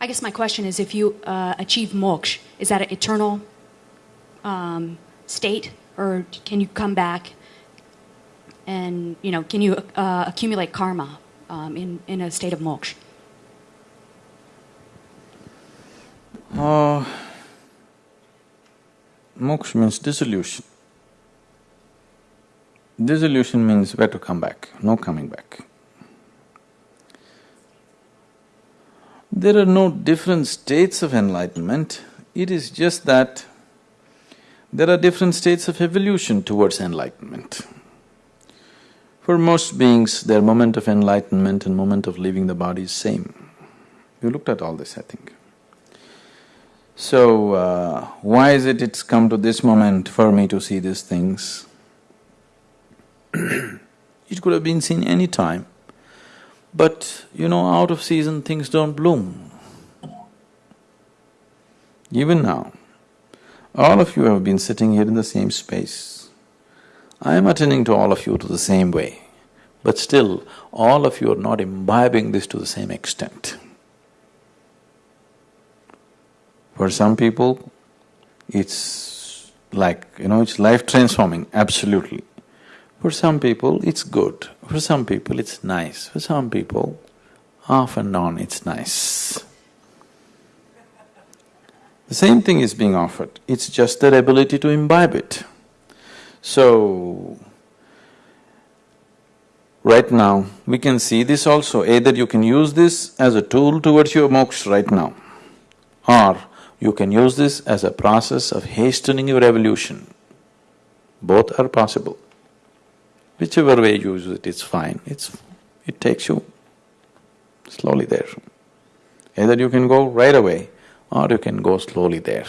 I guess my question is if you uh, achieve moksha, is that an eternal um, state or can you come back and, you know, can you uh, accumulate karma um, in, in a state of moksha? Uh, moksha means dissolution. Dissolution means where to come back, no coming back. There are no different states of enlightenment, it is just that there are different states of evolution towards enlightenment. For most beings, their moment of enlightenment and moment of leaving the body is same. You looked at all this, I think. So, uh, why is it it's come to this moment for me to see these things? it could have been seen any time. But you know, out of season things don't bloom. Even now, all of you have been sitting here in the same space. I am attending to all of you to the same way, but still, all of you are not imbibing this to the same extent. For some people, it's like, you know, it's life transforming, absolutely. For some people, it's good. For some people, it's nice. For some people, off and on, it's nice. The same thing is being offered, it's just their ability to imbibe it. So, right now, we can see this also, either you can use this as a tool towards your moksha right now, or you can use this as a process of hastening your evolution. Both are possible. Whichever way you use it, it's fine, it's… it takes you slowly there. Either you can go right away or you can go slowly there.